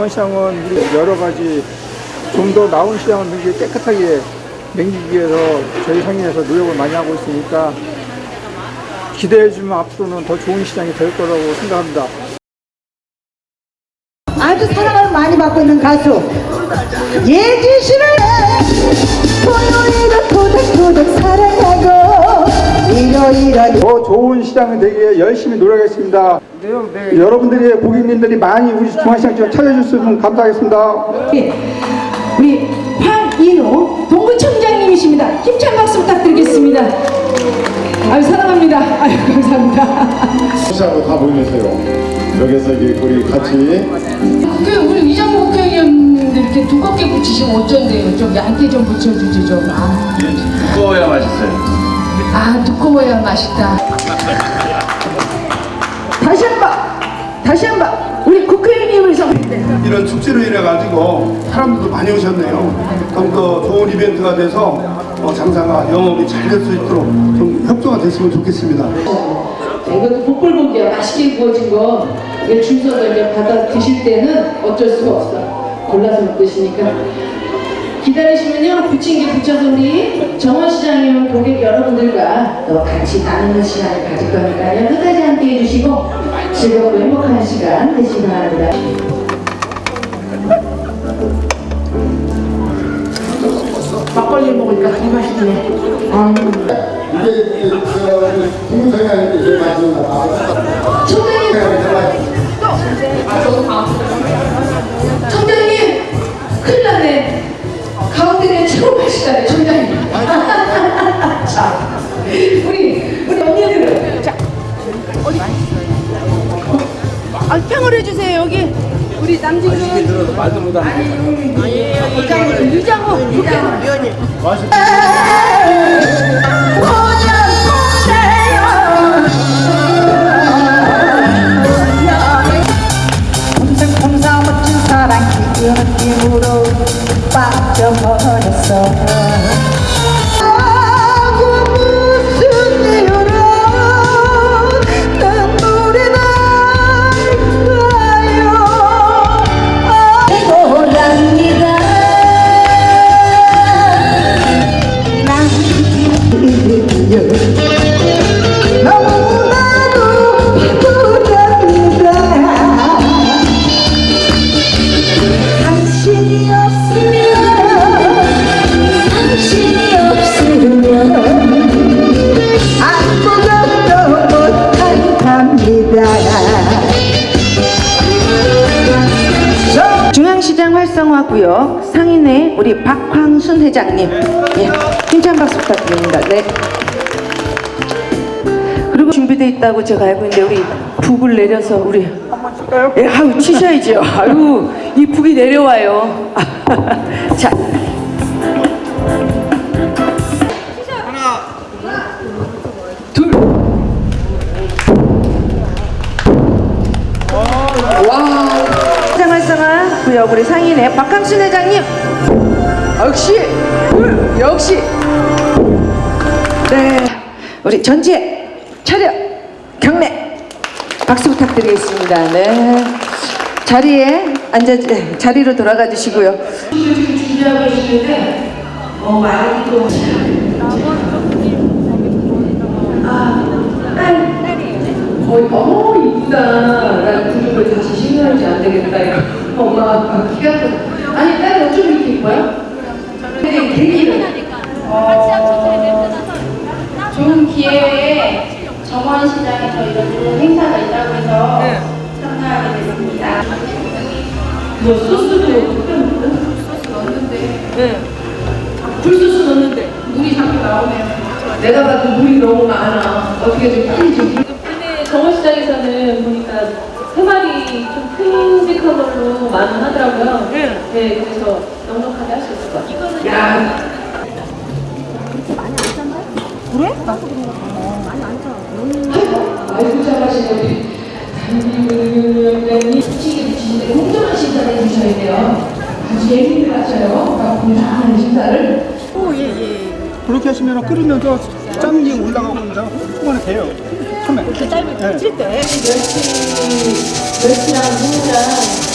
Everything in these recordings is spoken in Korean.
중앙시장은 우리 여러 가지 좀 더 나은 시장을 굉장히 깨끗하게 맹기기 위해서 저희 상인에서 노력을 많이 하고 있으니까 기대해주면 앞으로는 더 좋은 시장이 될 거라고 생각합니다. 아주 사랑을 많이 받고 있는 가수. 예지 씨를 토요일은 토닥토닥 사랑하고 더 좋은 시장이 되기 위해 열심히 노력하겠습니다. 여러분들이 고객님들이 많이 우리 중앙시장 좀 찾아주시면 감사하겠습니다. 우리 황인호 동구청장님이십니다. 힘찬 박수 부탁드리겠습니다. 아유 사랑합니다. 아유 감사합니다. 시장으로 다 모이세요. 여기서 이게 우리 같이 그 우리 이장모 국회의원님들 이렇게 두껍게 붙이시면 어쩐대요? 좀 얇게 좀 붙여주지 좀. 아, 두꺼워야 맛있어요. 아 두꺼워야 맛있다. 다시 한번 다시 한번 우리 국회의원님을 서 이런 축제로 인해 가지고 사람들도 많이 오셨네요. 좀더 좋은 이벤트가 돼서 어, 장사가 영업이 잘 될 수 있도록 좀 협조가 됐으면 좋겠습니다. 자, 이것도 복불복이야. 맛있게 구워진 거. 이게 줄 서서 이제 받아 드실 때는 어쩔 수가 없어. 골라서 못 드시니까. 기다리시면요, 부친 게 붙여서 우리 정원시장님 고객 여러분들과 또 같이 나누는 시간을 가질 거니까요. 끝까지 함께 해주시고 즐겁고 행복한 시간 되시기 바랍니다. 막걸리 먹으니까 더 맛있네. 아. 이게 이게 동영상이 아닌데 이게 맞는 거 청장님! 청장님! 가운데는 최고 맛있다네, 청장님. 자, 우리, 우리 언니들은. 자, 아, 평을 해주세요 여기. 우리 남진은 들어도 말도 못하는 유장호 유장호 위원님 풍성풍성 멋진 사랑 기운 느낌으로 빠져 버렸어 시장 활성화 구역 상인회 우리 박황순 회장님 예, 힘찬 박수 부탁드립니다. 네. 그리고 준비돼 있다고 제가 알고 있는데 우리 북을 내려서 우리 예, 아유 치셔야죠. 아유 이 북이 내려와요. 자. 활성화 구역 우리 상인회 박항순 회장님. 역시 둘 역시 네 우리 전체 차렷 경례 박수 부탁드리겠습니다. 네 자리에 앉아 자리로 돌아가 주시고요. 준비하고 있는데, 어, 많이 또. 아, 딸. 거의, 어, 이쁘다. 난 구두를 다시 신경하지 안 되겠다. 이거. 엄마, 키가 크 아니, 딸이 어쩜 이렇게 이뻐요? 근데 되게 좋은 기회에 정원시장에서 이런 좋은 행사가 있다고 해서 참가하게 됐습니다. 뭐 소스도 소스 넣었는데. 네. 굴소스 넣었는데. 물이 자꾸 나오네요. 내가 봐도 물이 너무 많아. 어떻게 좀 빨리 좀. 근데 정원시장에서는 보니까 세 마리 좀 큼직한 걸로 많이 하더라고요. 네. 그래서 넉넉하게 할 수 있을 것 같아요. 야. 아이고 잘하시네 우리 장미위원장님 시기 붙이는데 공정한 심사를 해주셔야 돼요. 아주 예민히 하셔요. 공정한 심사를. 그렇게 하시면 끓으면서 짠게 올라가고 이제 초반에 돼요. 그 짧은 네. 멸치, 멸치랑 무랑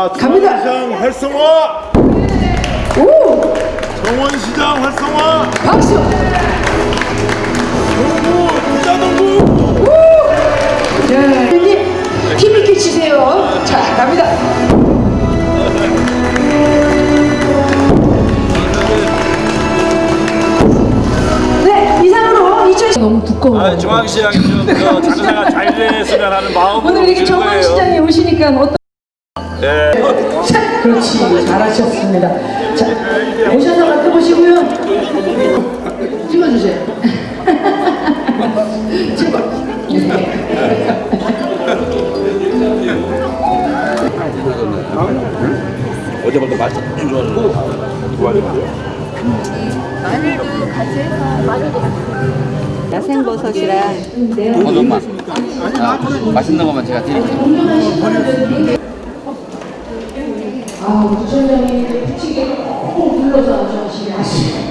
자, 갑니다. 정원시장 활성화! 오! 정원시장 활성화! 박수! 농구, 부자농구! 자, 형님 힘있게 치세요. 자, 갑니다. 네, 이상으로 2000 너무 두꺼워. 아, 중앙시장이 좀그 장사가 잘 됐으면 하는 마음으로 오늘 이렇게. 정원시장에 오시니까 어떤 네. 자, 그렇지 잘하셨습니다. 자 오셔서 맡아보시고요. 찍어주세요. 찍어. 어제보다 맛이 좀 좋아졌고 야생버섯이랑 버섯만 아, 맛있는 것만 제가 드릴게요 아, 부처장이 붙이게 꼭 불러서 저하시게 하시네.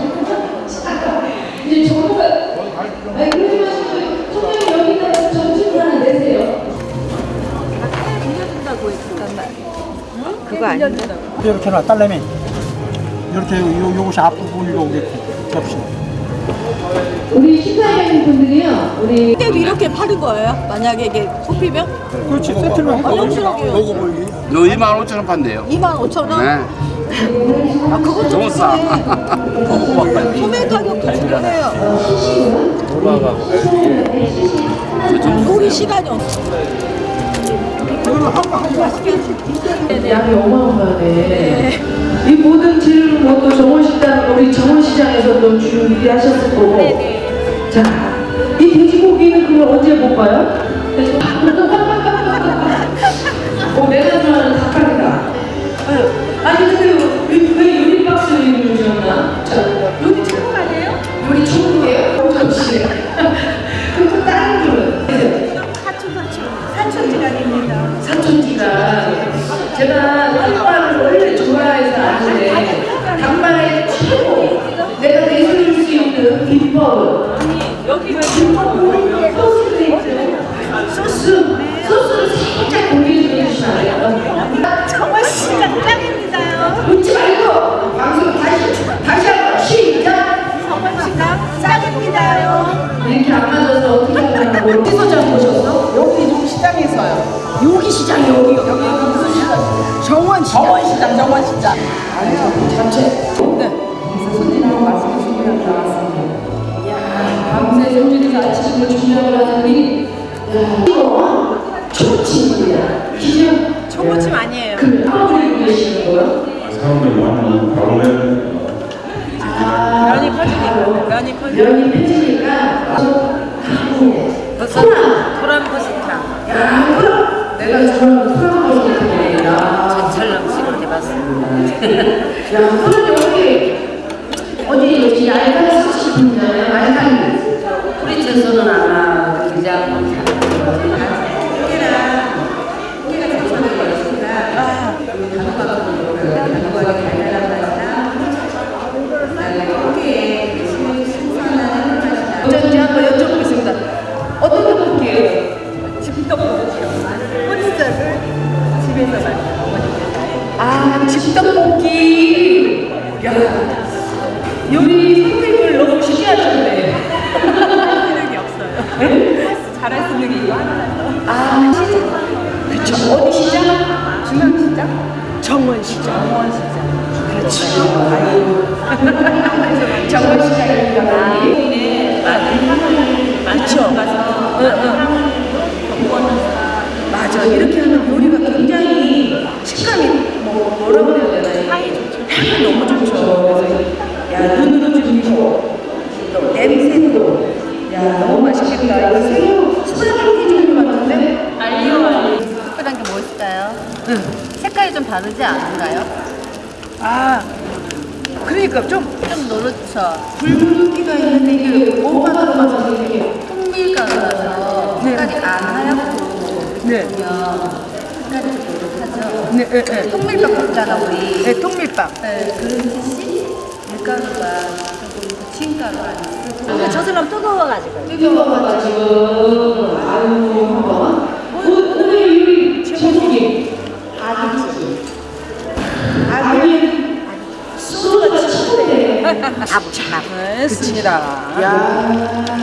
이제 정부가, 아니, 그러지 마시고, 총장님 여기다가 점심 하나 내세요. 그거 아닌데? 이렇게 놔, 딸내미. 이렇게 요, 요것이 앞부분이고 이렇게 접시. 우리 심사위원 분들이요, 우리 그때도 이렇게 파는 거예요? 만약에 이게 뽑히면? 그렇지, 세트를 하고. 확실하게요. 요 2만 5천 원 판대요 2만 5천 원? 네 아, 그것도 너무 싸 소매 가격도 중요해요. 우리 시간이 없어. 양이 어마어마하네. 이 모든 질문 뭐또 정원시장, 우리 주 일하셨을 거고. 자, 이 돼지고기는 그럼 언제 못 봐요? 어, 내가 좋아하는 닭갈비다. 아니, 근데 왜, 왜 요리 박스 이름을 지었나? 자, 요리 천국 아니에요? 요리 천국이에요? 어, 잠시. 그럼 또 다른 줄은? 사촌지간 제가 닭발을 원래 좋아해서 아는데 닭발의 최고 있는 비법은 여기가 비법은 소스레이트 소스 소스를 살짝 공개 좀 해주시면 안 돼요? 정말 시간 짱입니다요 웃지 말고 방송 다시 다시 한번 시작 정말 시간 짱입니다요 이렇게 안 맞아서 어떻게 하려고 어디서 장 보셨어? 여기 좀 시장에서요. 여기 시장 여기 여기 무슨 시장? 정원 시장. 정원 시장 정원 시장. 잡채. 네. 향이 너무 좋죠. 야 눈으로 즐기고 또 냄새도 야 너무 맛있겠다. 이거 새우 스파게티 종류 같은데? aglio olio. 특별한 게뭐 있을까요? 색깔이 좀 다르지 않은가요? 아 그러니까 좀 좀 노랗죠. 붉은기가 있는데 이게 뭐가 들어가서 이렇게 통밀가루라서 색깔이 안 하얗고 네. 노릇하죠. 네, 네, 네. 통밀빵 먹잖아 우리. 네, 통밀빵. 네, 그런 듯이 밀가루가 조금 부침가루 안 쓰고. 근데 저 사람 뜨거워가지고. 뜨거워가지고 아유 한번 오늘 요리 제목이. 아기 친구대 아부참. 했습니다. 야,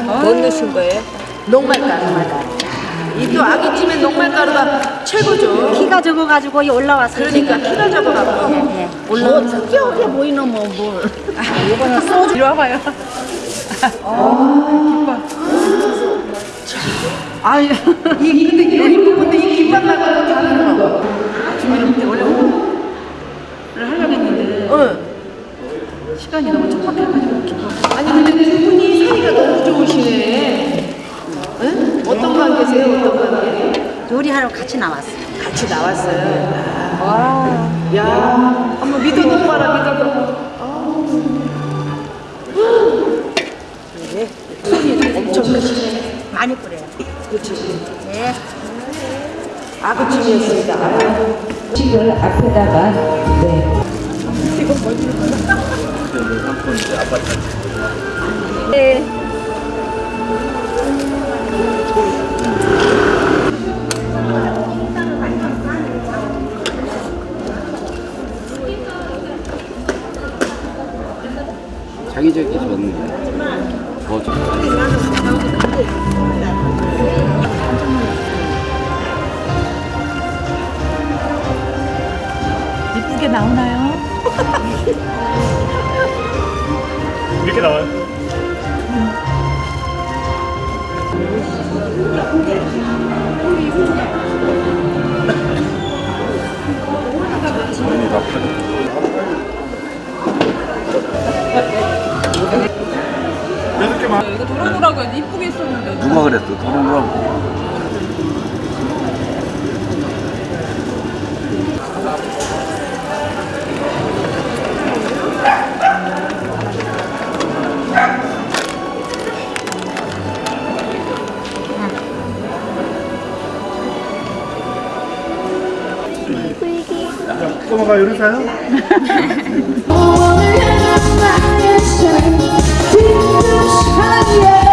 뭐 넣으신 거예요? 녹말가루. 이또 아기찜에 녹말가루가 최고죠. 키가 적어가지고 이 올라와서. 그러니까 키가 적어갖고. 예, 예. 올라와. 특이하게 보이는 뭐 뭘. 아, 이거는 소주. 이리 와봐요. 아, 김밥. 아, 이 근데 요리 부분도 이 김밥 말고 다른 거. 준비를 그때 원래 오늘을 하려고 했는데. 시간이 너무 촉박해가지고. 아니 근데 두 분이 사이가 너무 좋으시네. 응? 어떤 관계세요? 어떤 관계? 요리하러 같이 나왔어요. 같이 나왔어요. 와, 야, 한번 믿어도 봐라, 믿어도. 네, 손이 엄청 크시네. 많이 뿌려요. 그렇죠. 네. 아구찜이었습니다. 음식을 앞에다가 자기적이 좋은 더 좋다. 이쁘게 나오나요? 이렇게 나와요. 이거 도롱도라고 해도 이쁘게 했었는데. 누가 그랬어? 도롱도롱. 꼬마가 요리사요? 내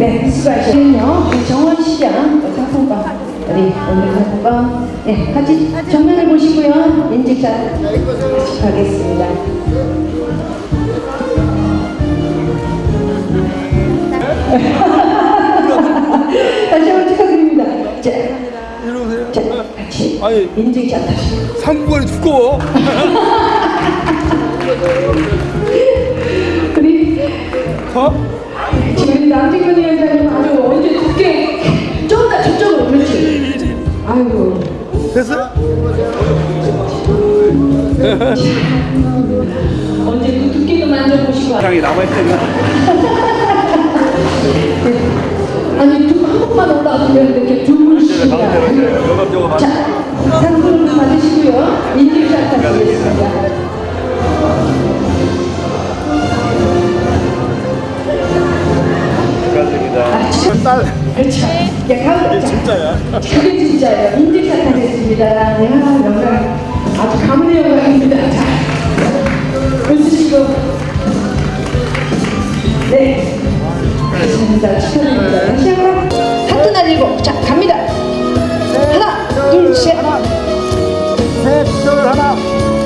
네, 수고하셨군요. 우리 정원 시장 상품권, 우리 오늘 상품권, 네, 같이 정면을 보시고요. 인증샷 같이 가겠습니다. 다시 한번 축하드립니다. 자, 이러세요. 자, 같이 아니, 인증샷 하시고. 상부관이 두꺼워. 우리 어? 지금 위 주시면 이렇게 주무시다. 자, 상품도 받으시고요. 인증샷 받겠습니다. 축하드립니다. 아, 그 딸. 그렇죠. 야, 가을. 진짜야. 그게 진짜예요. 인증샷 하겠습니다. 네, 아주 가문의 영광입니다. 자, 웃으시고. 네. 감사합니다. 축하드립니다. 다시 한번. 날리고. 자, 갑니다. 하나, 둘, 셋. 셋, 둘, 하나.